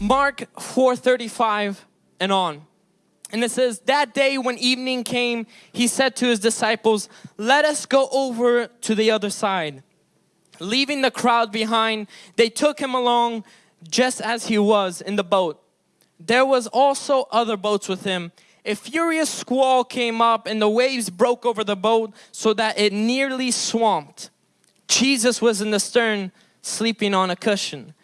Mark 4:35 and on. And it says, That day when evening came, he said to his disciples, Let us go over to the other side. Leaving the crowd behind, they took him along just as he was in the boat. There was also other boats with him. A furious squall came up and the waves broke over the boat so that it nearly swamped. Jesus was in the stern sleeping on a cushion.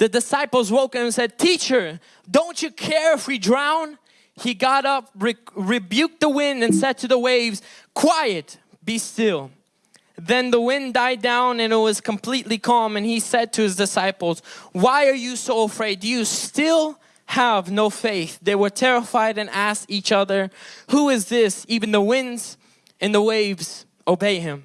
The disciples woke him and said, Teacher, don't you care if we drown? He got up, re rebuked the wind and said to the waves, Quiet, be still. Then the wind died down and it was completely calm and he said to his disciples, Why are you so afraid? Do you still have no faith? They were terrified and asked each other, Who is this? Even the winds and the waves obey him.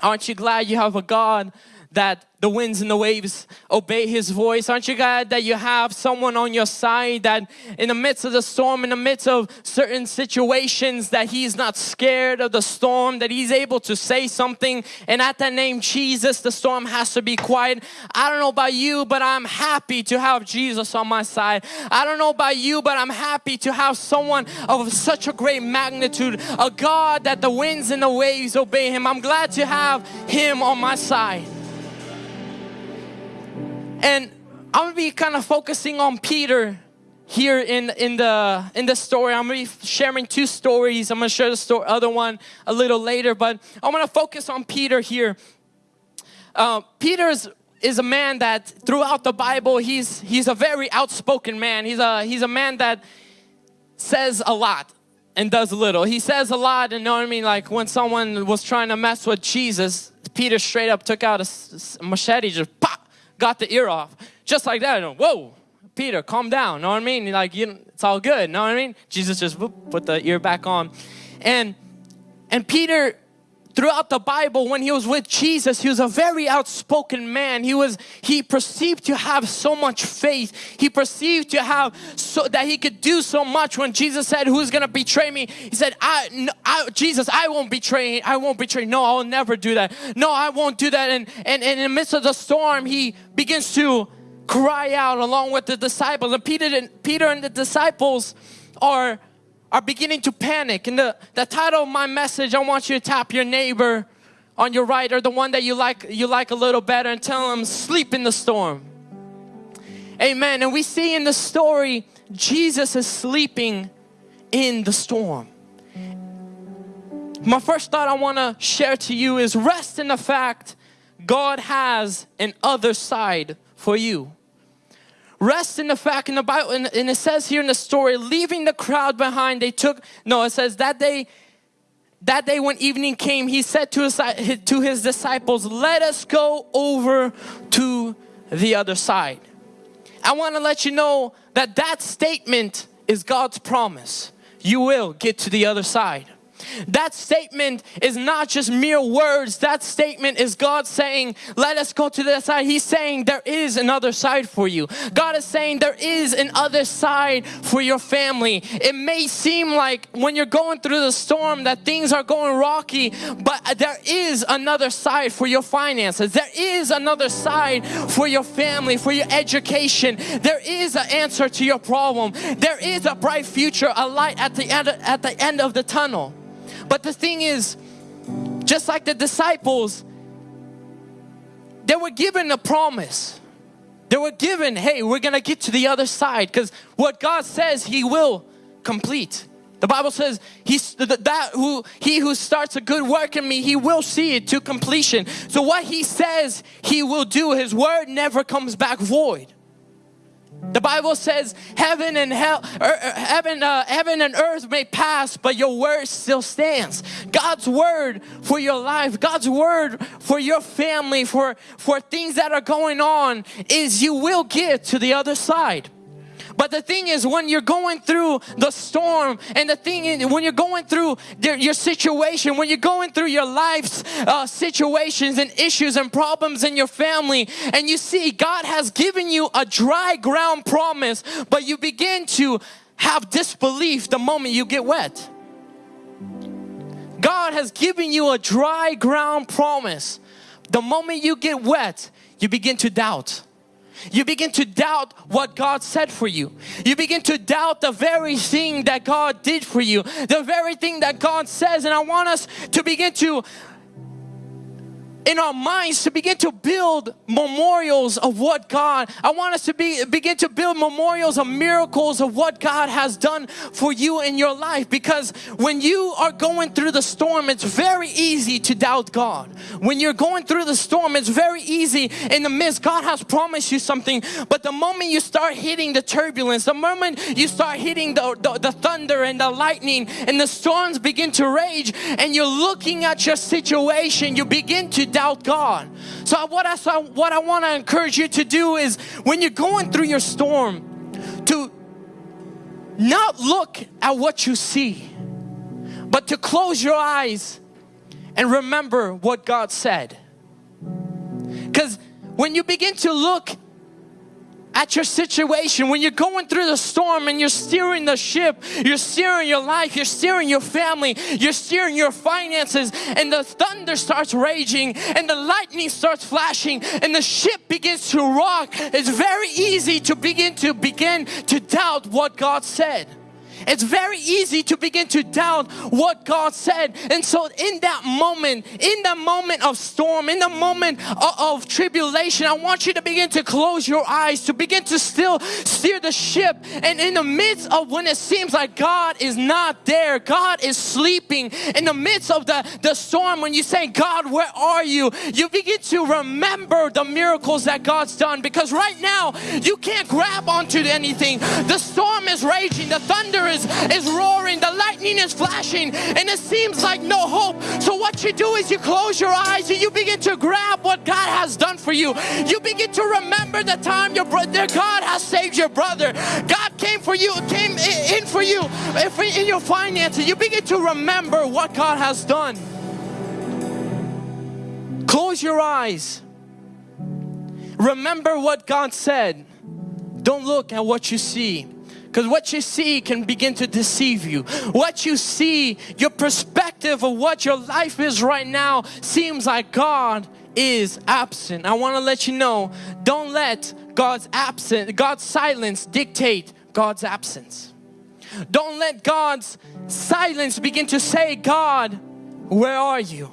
Aren't you glad you have a God that the winds and the waves obey his voice. Aren't you glad that you have someone on your side that in the midst of the storm in the midst of certain situations that he's not scared of the storm that he's able to say something? And at that name Jesus the storm has to be quiet. I don't know about you but I'm happy to have Jesus on my side. I don't know about you but I'm happy to have someone of such a great magnitude a God that the winds and the waves obey him. I'm glad to have him on my side and I'm gonna be kind of focusing on Peter here in in the in the story. I'm gonna be sharing two stories. I'm gonna share the story, other one a little later, but I'm gonna focus on Peter here. Uh, Peter is, a man that throughout the Bible he's he's a very outspoken man. He's a he's a man that says a lot and does little. He says a lot, and you know what I mean. Like when someone was trying to mess with Jesus, Peter straight up took out a machete, just got the ear off. Just like that. Whoa, Peter, calm down. Know what I mean? Like, you, it's all good. Know what I mean? Jesus just whoop, put the ear back on. And, and Peter throughout the Bible when he was with Jesus he was a very outspoken man. He was he perceived to have so much faith. He perceived to have so that he could do so much when Jesus said who's gonna betray me? He said I, I Jesus I won't betray I won't betray. No I'll never do that. No I won't do that. And, and, and in the midst of the storm he begins to cry out along with the disciples. And Peter and Peter and the disciples are are beginning to panic. And the, the title of my message, I want you to tap your neighbor on your right or the one that you like, you like a little better and tell them, sleep in the storm. Amen. And we see in the story, Jesus is sleeping in the storm. My first thought I want to share to you is rest in the fact God has an other side for you. Rest in the fact in the Bible, and, and it says here in the story, leaving the crowd behind, they took, no, it says that day, that day when evening came, he said to his, to his disciples, let us go over to the other side. I want to let you know that that statement is God's promise. You will get to the other side. That statement is not just mere words. That statement is God saying, let us go to the side. He's saying there is another side for you. God is saying there is an other side for your family. It may seem like when you're going through the storm that things are going rocky, but there is another side for your finances. There is another side for your family, for your education. There is an answer to your problem. There is a bright future, a light at the end, at the end of the tunnel. But the thing is, just like the disciples, they were given a promise. They were given, hey, we're gonna get to the other side because what God says He will complete. The Bible says he's that who he who starts a good work in me, he will see it to completion. So what he says he will do, his word never comes back void. The Bible says heaven and hell, er, er, heaven, uh, heaven and earth may pass, but your word still stands. God's word for your life, God's word for your family, for, for things that are going on is you will get to the other side. But the thing is, when you're going through the storm, and the thing is, when you're going through your situation, when you're going through your life's uh, situations and issues and problems in your family, and you see God has given you a dry ground promise, but you begin to have disbelief the moment you get wet. God has given you a dry ground promise. The moment you get wet, you begin to doubt. You begin to doubt what God said for you. You begin to doubt the very thing that God did for you, the very thing that God says. And I want us to begin to in our minds to begin to build memorials of what God, I want us to be, begin to build memorials of miracles of what God has done for you in your life. Because when you are going through the storm, it's very easy to doubt God. When you're going through the storm, it's very easy in the midst. God has promised you something, but the moment you start hitting the turbulence, the moment you start hitting the, the, the thunder and the lightning and the storms begin to rage and you're looking at your situation, you begin to doubt God. So what I so what I want to encourage you to do is when you're going through your storm to not look at what you see, but to close your eyes and remember what God said. Because when you begin to look at your situation, when you're going through the storm and you're steering the ship, you're steering your life, you're steering your family, you're steering your finances, and the thunder starts raging and the lightning starts flashing and the ship begins to rock, it's very easy to begin to begin to doubt what God said. It's very easy to begin to doubt what God said. And so in that moment, in the moment of storm, in the moment of, of, tribulation, I want you to begin to close your eyes, to begin to still steer the ship. And in the midst of when it seems like God is not there, God is sleeping, in the midst of the, the storm, when you say, God, where are you? You begin to remember the miracles that God's done because right now you can't grab onto anything. The storm is raging, the thunder is, is roaring, the lightning is flashing, and it seems like no hope. So, what you do is you close your eyes and you begin to grab what God has done for you. You begin to remember the time your brother, God has saved your brother. God came for you, came in for you in your finances. You begin to remember what God has done. Close your eyes. Remember what God said. Don't look at what you see. Because what you see can begin to deceive you. What you see, your perspective of what your life is right now seems like God is absent. I want to let you know, don't let God's absence, God's silence dictate God's absence. Don't let God's silence begin to say, God, where are you?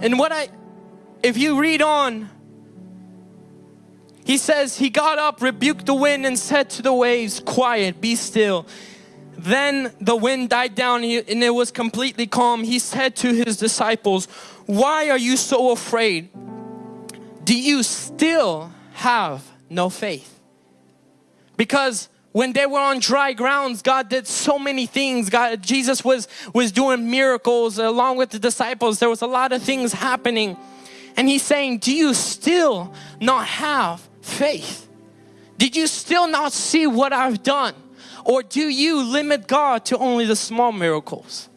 And what I, if you read on, he says, He got up, rebuked the wind, and said to the waves, Quiet, be still. Then the wind died down and it was completely calm. He said to his disciples, Why are you so afraid? Do you still have no faith? Because when they were on dry grounds god did so many things god jesus was was doing miracles along with the disciples there was a lot of things happening and he's saying do you still not have faith? Did you still not see what I've done? Or do you limit God to only the small miracles?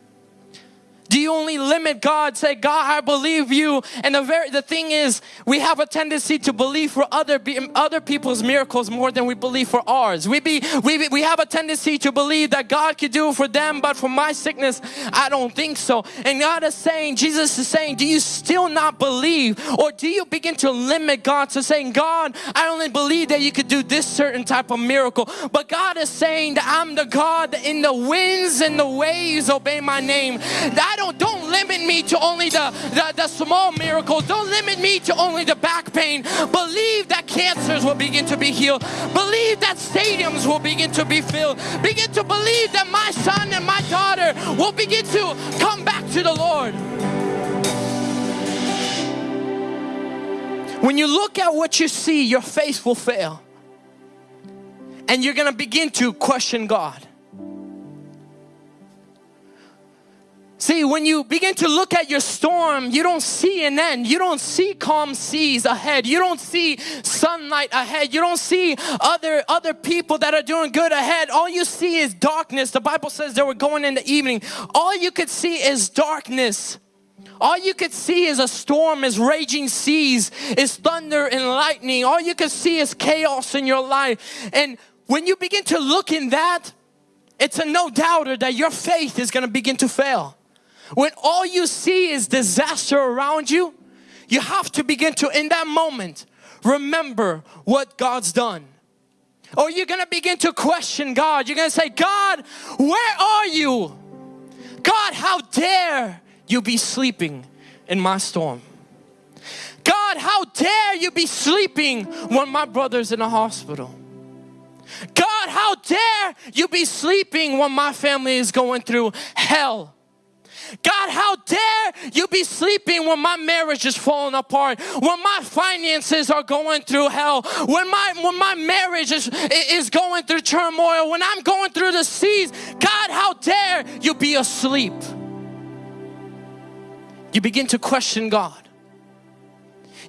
Do you only limit God, say, God, I believe you. And the very the thing is, we have a tendency to believe for other other people's miracles more than we believe for ours. We be we we have a tendency to believe that God could do for them, but for my sickness, I don't think so. And God is saying, Jesus is saying, do you still not believe? Or do you begin to limit God to saying, God, I only believe that you could do this certain type of miracle. But God is saying that I'm the God that in the winds and the waves obey my name. That don't don't limit me to only the, the, the small miracles. Don't limit me to only the back pain. Believe that cancers will begin to be healed. Believe that stadiums will begin to be filled. Begin to believe that my son and my daughter will begin to come back to the Lord. When you look at what you see, your faith will fail. And you're going to begin to question God. See, when you begin to look at your storm, you don't see an end. You don't see calm seas ahead. You don't see sunlight ahead. You don't see other, other people that are doing good ahead. All you see is darkness. The Bible says they were going in the evening. All you could see is darkness. All you could see is a storm, is raging seas, is thunder and lightning. All you could see is chaos in your life. And when you begin to look in that, it's a no doubter that your faith is going to begin to fail. When all you see is disaster around you, you have to begin to, in that moment, remember what God's done. Or you're gonna begin to question God. You're gonna say, God, where are you? God, how dare you be sleeping in my storm? God, how dare you be sleeping when my brother's in a hospital? God, how dare you be sleeping when my family is going through hell? God, how dare you be sleeping when my marriage is falling apart, when my finances are going through hell, when my when my marriage is, is going through turmoil, when I'm going through the seas. God, how dare you be asleep? You begin to question God.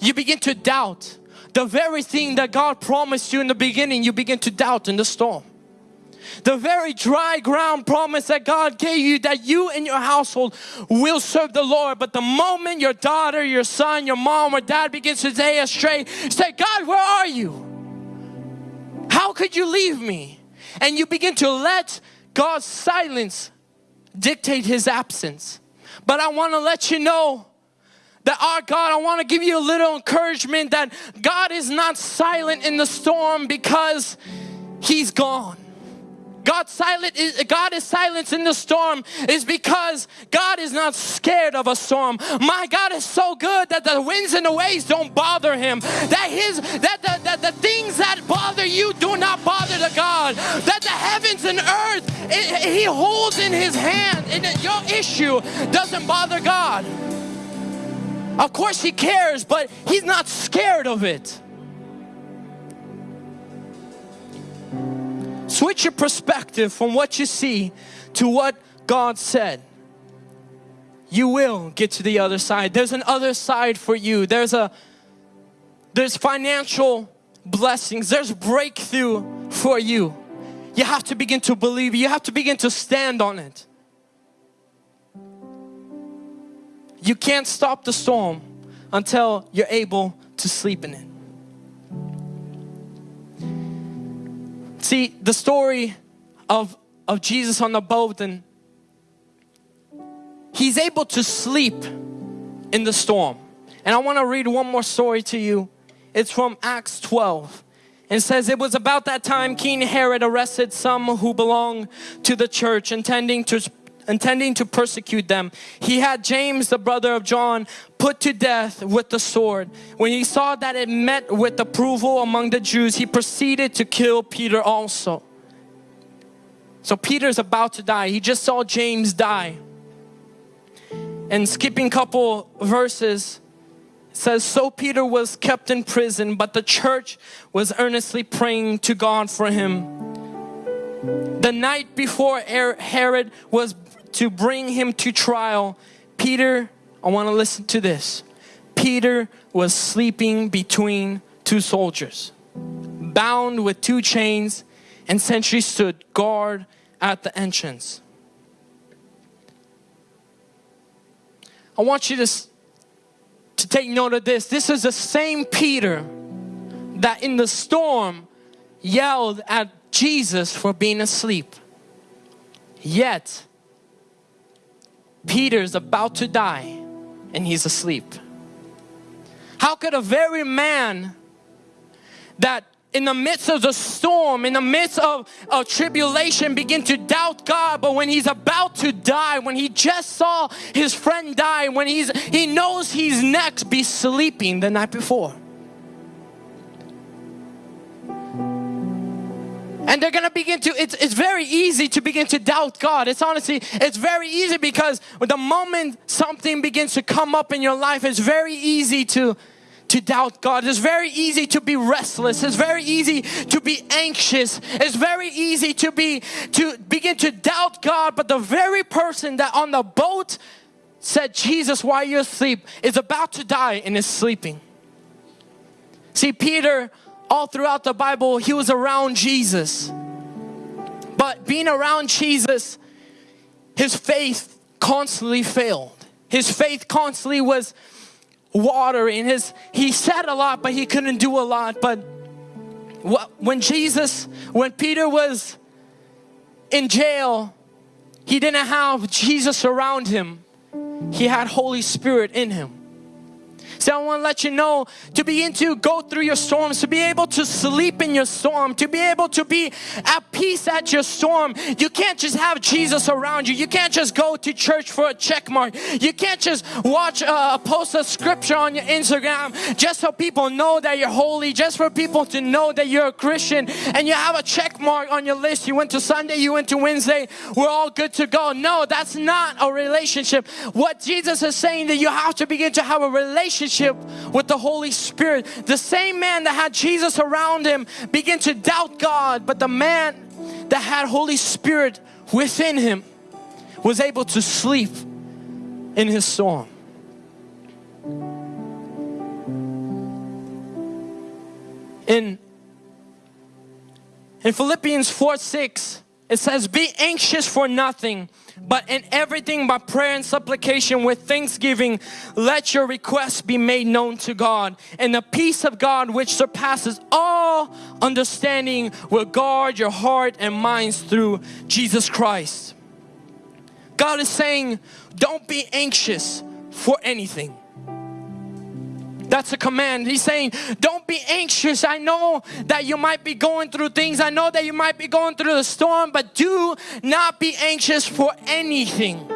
You begin to doubt the very thing that God promised you in the beginning, you begin to doubt in the storm. The very dry ground promise that God gave you that you and your household will serve the Lord. But the moment your daughter, your son, your mom or dad begins to stay astray, say, God, where are you? How could you leave me? And you begin to let God's silence dictate His absence. But I want to let you know that our God, I want to give you a little encouragement that God is not silent in the storm because He's gone. God silent is God is silent in the storm is because God is not scared of a storm. My God is so good that the winds and the waves don't bother him. That his that the, that the things that bother you do not bother the God. That the heavens and earth it, he holds in his hand and your issue doesn't bother God. Of course he cares, but he's not scared of it. Switch your perspective from what you see to what God said. You will get to the other side. There's an other side for you. There's a there's financial blessings. There's breakthrough for you. You have to begin to believe. You have to begin to stand on it. You can't stop the storm until you're able to sleep in it. See, the story of, of Jesus on the boat and he's able to sleep in the storm. And I want to read one more story to you. It's from Acts 12. And says it was about that time King Herod arrested some who belonged to the church intending to intending to persecute them. He had James, the brother of John, put to death with the sword. When he saw that it met with approval among the Jews, he proceeded to kill Peter also. So Peter's about to die. He just saw James die. And skipping couple verses, says, So Peter was kept in prison, but the church was earnestly praying to God for him. The night before er-, Herod was to bring him to trial, Peter, I want to listen to this. Peter was sleeping between two soldiers, bound with two chains, and sentries stood guard at the entrance. I want you to, to take note of this. This is the same Peter that in the storm yelled at Jesus for being asleep. Yet, Peter's about to die and he's asleep. How could a very man that in the midst of the storm, in the midst of, of tribulation, begin to doubt God. But when he's about to die, when he just saw his friend die, when he's he knows he's next, be sleeping the night before. And they're gonna begin to it's, it's very easy to begin to doubt god it's honestly it's very easy because the moment something begins to come up in your life it's very easy to to doubt God. It's very easy to be restless. It's very easy to be anxious. It's very easy to be to begin to doubt God. But the very person that on the boat said, Jesus, why are you asleep? is about to die and is sleeping. See, Peter all throughout the Bible, he was around Jesus. But being around Jesus, his faith constantly failed. His faith constantly was watering. His, he said a lot, but he couldn't do a lot. But when Jesus, when Peter was in jail, he didn't have Jesus around him. He had Holy Spirit in him. So I want to let you know to begin to go through your storms, to be able to sleep in your storm, to be able to be at peace at your storm. You can't just have Jesus around you. You can't just go to church for a check mark. You can't just watch uh, a post a scripture on your Instagram just so people know that you're holy, just for people to know that you're a Christian and you have a check mark on your list. You went to Sunday, you went to Wednesday, we're all good to go. No, that's not a relationship. What Jesus is saying that you have to begin to have a relationship with the Holy Spirit. The same man that had Jesus around him began to doubt God, but the man that had Holy Spirit within him was able to sleep in his storm. In, in Philippians 4 6, it says, Be anxious for nothing, but in everything by prayer and supplication with thanksgiving, let your requests be made known to God. And the peace of God, which surpasses all understanding, will guard your heart and minds through Jesus Christ. God is saying, Don't be anxious for anything. That's a command. He's saying, don't be anxious. I know that you might be going through things. I know that you might be going through the storm, but do not be anxious for anything.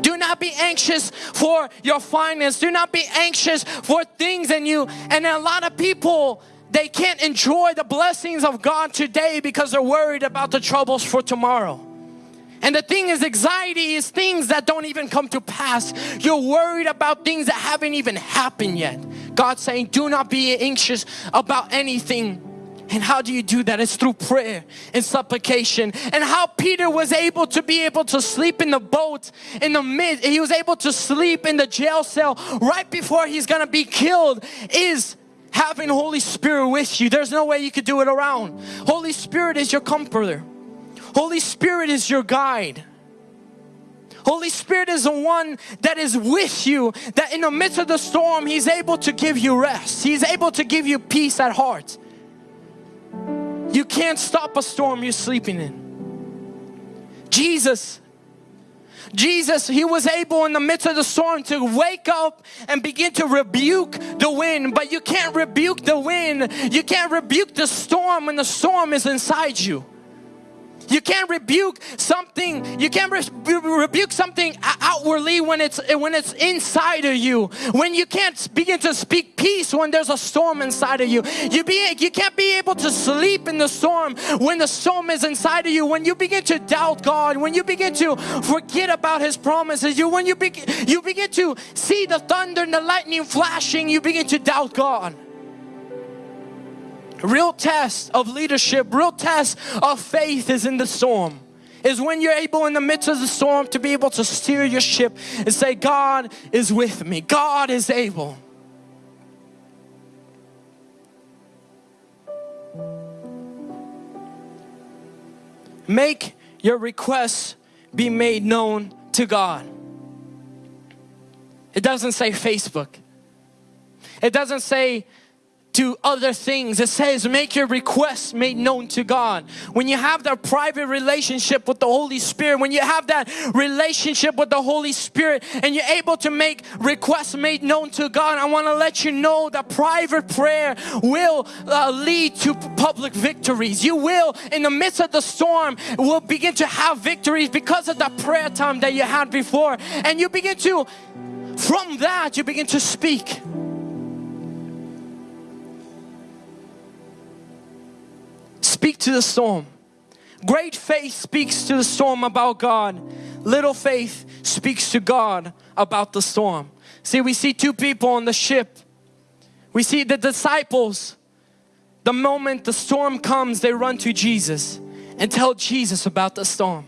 Do not be anxious for your finance. Do not be anxious for things and you. And a lot of people, they can't enjoy the blessings of God today because they're worried about the troubles for tomorrow. And the thing is, anxiety is things that don't even come to pass. You're worried about things that haven't even happened yet. God's saying, do not be anxious about anything. And how do you do that? It's through prayer and supplication. And how Peter was able to be able to sleep in the boat in the mid, he was able to sleep in the jail cell right before he's gonna be killed is having Holy Spirit with you. There's no way you could do it around. Holy Spirit is your comforter. Holy Spirit is your guide. Holy Spirit is the one that is with you, that in the midst of the storm, He's able to give you rest. He's able to give you peace at heart. You can't stop a storm you're sleeping in. Jesus, Jesus, He was able in the midst of the storm to wake up and begin to rebuke the wind. But you can't rebuke the wind, you can't rebuke the storm when the storm is inside you. You can't rebuke something. You can't re rebuke something outwardly when it's when it's inside of you. When you can't begin to speak peace when there's a storm inside of you. You be you can't be able to sleep in the storm when the storm is inside of you. When you begin to doubt God, when you begin to forget about His promises, you when you begin you begin to see the thunder and the lightning flashing, you begin to doubt God real test of leadership, real test of faith is in the storm. Is when you're able in the midst of the storm to be able to steer your ship and say, God is with me, God is able. Make your requests be made known to God. It doesn't say Facebook. It doesn't say to other things. It says, make your requests made known to God. When you have that private relationship with the Holy Spirit, when you have that relationship with the Holy Spirit and you're able to make requests made known to God, I want to let you know that private prayer will uh, lead to public victories. You will, in the midst of the storm, will begin to have victories because of that prayer time that you had before. And you begin to, from that, you begin to speak. Speak to the storm. Great faith speaks to the storm about God. Little faith speaks to God about the storm. See, we see two people on the ship. We see the disciples. The moment the storm comes, they run to Jesus and tell Jesus about the storm.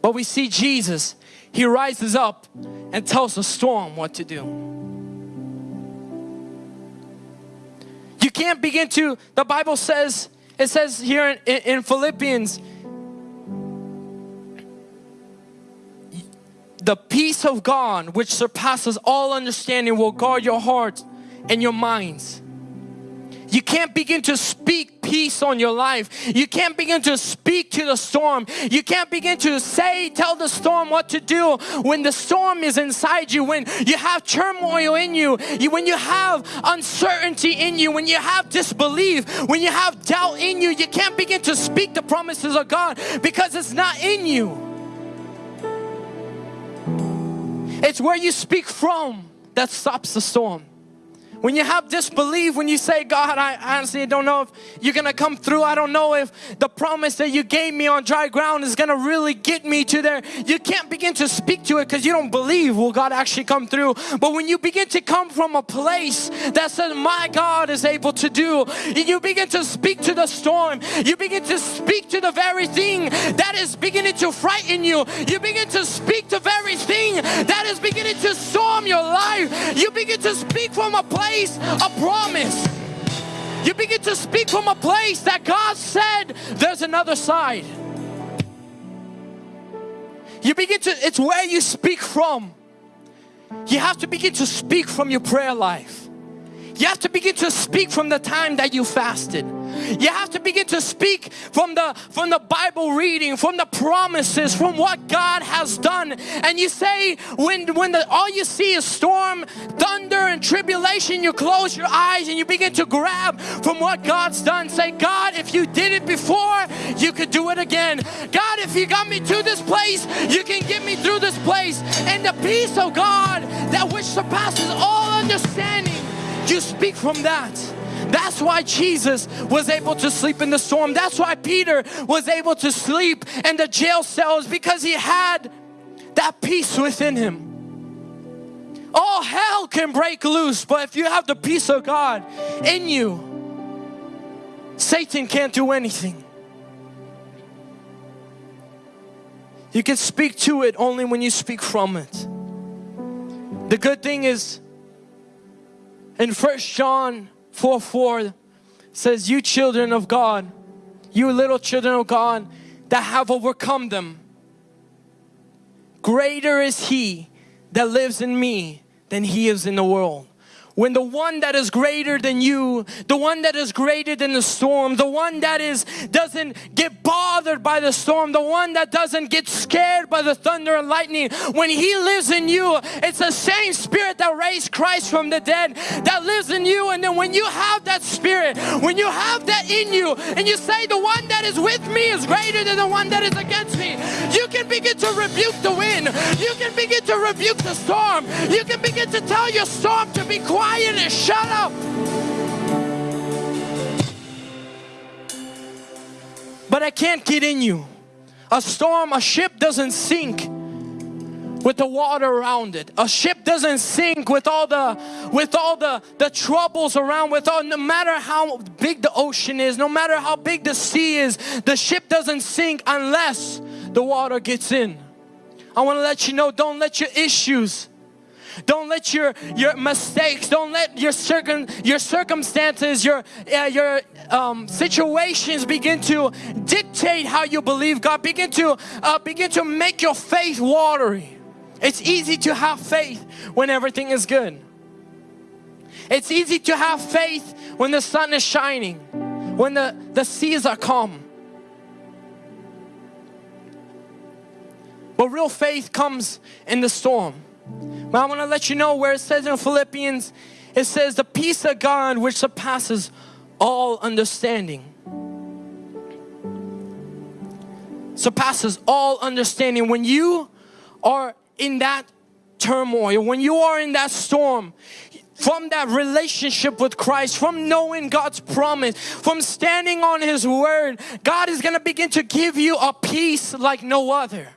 But we see Jesus, He rises up and tells the storm what to do. Can't begin to, the Bible says it says here in, in Philippians, the peace of God which surpasses all understanding will guard your hearts and your minds. You can't begin to speak peace on your life. You can't begin to speak to the storm. You can't begin to say, tell the storm what to do when the storm is inside you, when you have turmoil in you, you when you have uncertainty in you, when you have disbelief, when you have doubt in you. You can't begin to speak the promises of God because it's not in you. It's where you speak from that stops the storm. When you have disbelief, when you say, God, I honestly don't know if you're gonna come through. I don't know if the promise that you gave me on dry ground is gonna really get me to there. You can't begin to speak to it because you don't believe will God actually come through. But when you begin to come from a place that says, My God is able to do, you begin to speak to the storm, you begin to speak to the very thing that is beginning to frighten you, you begin to speak to the very thing that is beginning to storm your life, you begin to speak from a place place of promise. You begin to speak from a place that God said there's another side. You begin to, it's where you speak from. You have to begin to speak from your prayer life. You have to begin to speak from the time that you fasted. You have to begin to speak from the from the Bible reading, from the promises, from what God has done. And you say when when the, all you see is storm, thunder and tribulation, you close your eyes and you begin to grab from what God's done. Say, God, if you did it before, you could do it again. God, if you got me to this place, you can get me through this place. And the peace of God that which surpasses all understanding you speak from that. That's why Jesus was able to sleep in the storm. That's why Peter was able to sleep in the jail cells because he had that peace within him. All hell can break loose, but if you have the peace of God in you, Satan can't do anything. You can speak to it only when you speak from it. The good thing is in First John 4 4 says, You children of God, you little children of God that have overcome them, greater is He that lives in me than He is in the world when the one that is greater than you, the one that is greater than the storm, the one that is doesn't get bothered by the storm, the one that doesn't get scared by the thunder and lightning, when he lives in you, it's the same spirit that raised Christ from the dead that lives in you. And then when you have that spirit, when you have that in you, and you say the one that is with me is greater than the one that is against me, you can begin to rebuke the wind. You can begin to rebuke the storm. You can begin to tell your storm to be quiet and shut up. But I can't get in you. A storm, a ship doesn't sink with the water around it. A ship doesn't sink with all the with all the the troubles around with all no matter how big the ocean is, no matter how big the sea is, the ship doesn't sink unless the water gets in. I want to let you know don't let your issues don't let your your mistakes, don't let your circum your circumstances, your uh, your um, situations begin to dictate how you believe God. Begin to uh, begin to make your faith watery. It's easy to have faith when everything is good. It's easy to have faith when the sun is shining, when the, the seas are calm. But real faith comes in the storm. But I want to let you know where it says in Philippians, it says the peace of God which surpasses all understanding. Surpasses all understanding. When you are in that turmoil, when you are in that storm, from that relationship with Christ, from knowing God's promise, from standing on His word, God is going to begin to give you a peace like no other.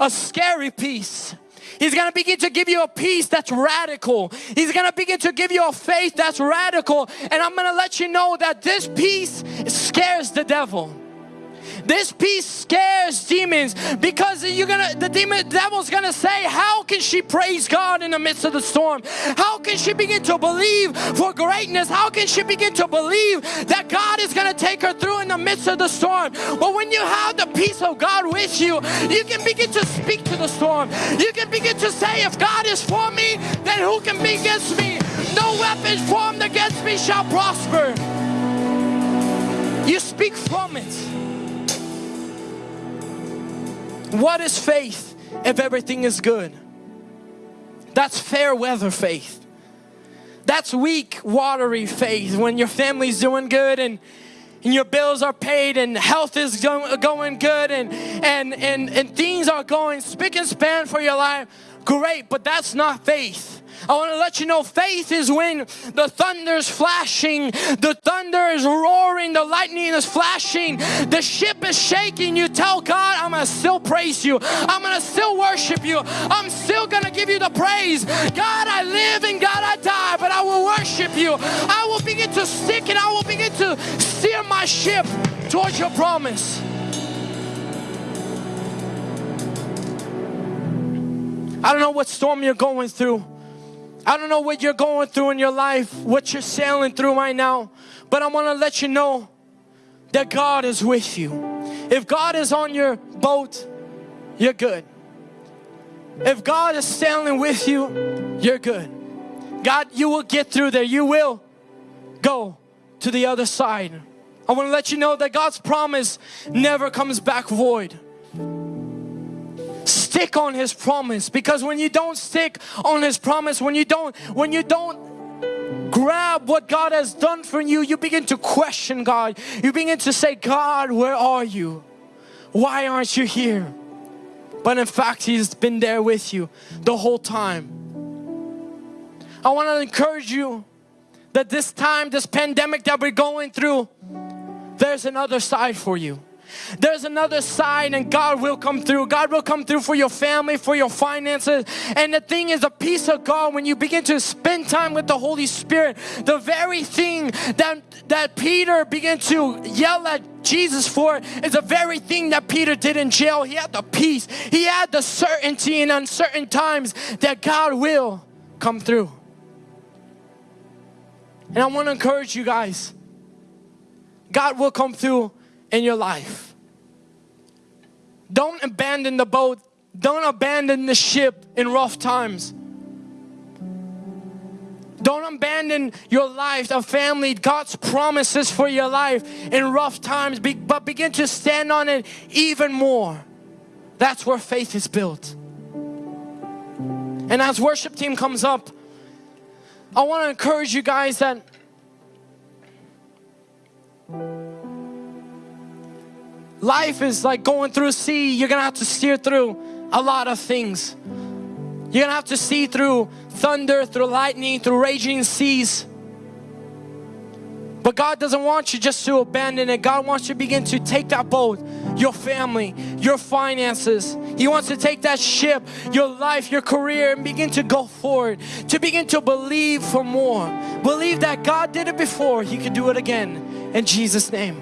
A scary peace He's going to begin to give you a peace that's radical. He's going to begin to give you a faith that's radical. And I'm going to let you know that this peace scares the devil. This peace scares demons because you're gonna the demon devil's gonna say, How can she praise God in the midst of the storm? How can she begin to believe for greatness? How can she begin to believe that God is gonna take her through in the midst of the storm? But when you have the peace of God with you, you can begin to speak to the storm. You can begin to say, If God is for me, then who can be against me? No weapon formed against me shall prosper. You speak from it. What is faith if everything is good? That's fair weather faith. That's weak, watery faith when your family's doing good and, and your bills are paid and health is go, going good and, and, and, and things are going spick and span for your life. Great, but that's not faith. I want to let you know faith is when the thunder is flashing, the thunder is roaring, the lightning is flashing, the ship is shaking. You tell God, I'm going to still praise you, I'm going to still worship you, I'm still going to give you the praise. God, I live and God, I die, but I will worship you. I will begin to stick and I will begin to steer my ship towards your promise. I don't know what storm you're going through. I don't know what you're going through in your life, what you're sailing through right now, but I want to let you know that God is with you. If God is on your boat, you're good. If God is sailing with you, you're good. God, you will get through there. You will go to the other side. I want to let you know that God's promise never comes back void stick on his promise. Because when you don't stick on his promise when you don't when you don't grab what God has done for you you begin to question God. You begin to say God where are you? Why aren't you here? But in fact he's been there with you the whole time. I want to encourage you that this time this pandemic that we're going through there's another side for you there's another side and God will come through. God will come through for your family, for your finances. And the thing is, the peace of God, when you begin to spend time with the Holy Spirit, the very thing that, that Peter began to yell at Jesus for is the very thing that Peter did in jail. He had the peace, he had the certainty in uncertain times that God will come through. And I want to encourage you guys God will come through in your life. Don't abandon the boat. Don't abandon the ship in rough times. Don't abandon your life, a family, God's promises for your life in rough times, but begin to stand on it even more. That's where faith is built. And as worship team comes up, I want to encourage you guys that Life is like going through a sea. You're gonna have to steer through a lot of things. You're gonna have to see through thunder, through lightning, through raging seas. But God doesn't want you just to abandon it. God wants you to begin to take that boat, your family, your finances. He wants to take that ship, your life, your career, and begin to go forward. To begin to believe for more. Believe that God did it before, He could do it again. In Jesus' name,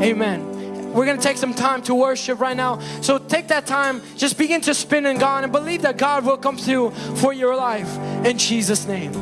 amen. We're going to take some time to worship right now. So take that time, just begin to spin in God and believe that God will come through for your life in Jesus' name.